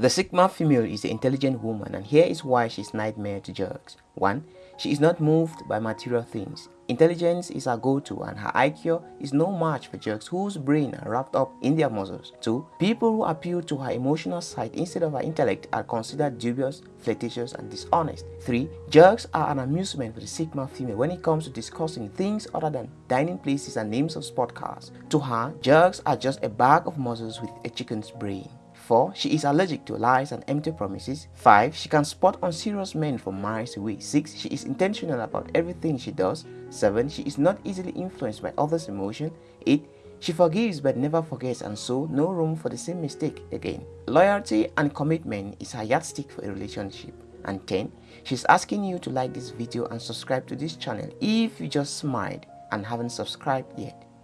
The Sigma female is the intelligent woman and here is why she's nightmare to jerks. 1. She is not moved by material things. Intelligence is her go-to and her IQ is no match for jerks whose brain are wrapped up in their muscles. 2. People who appeal to her emotional side instead of her intellect are considered dubious, flirtatious and dishonest. 3. Jerks are an amusement for the Sigma female when it comes to discussing things other than dining places and names of sport cars. To her, jerks are just a bag of muscles with a chicken's brain. 4. She is allergic to lies and empty promises. 5. She can spot unserious men from miles away. 6. She is intentional about everything she does. 7. She is not easily influenced by others' emotion. 8. She forgives but never forgets and so no room for the same mistake again. Loyalty and commitment is her yardstick for a relationship. And 10. She's asking you to like this video and subscribe to this channel if you just smiled and haven't subscribed yet.